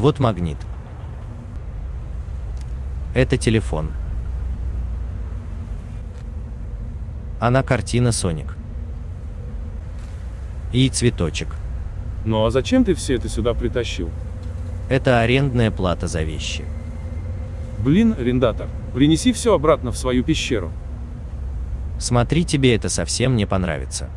Вот магнит. Это телефон. Она картина Соник. И цветочек. Ну а зачем ты все это сюда притащил? Это арендная плата за вещи. Блин, арендатор, принеси все обратно в свою пещеру. Смотри, тебе это совсем не понравится.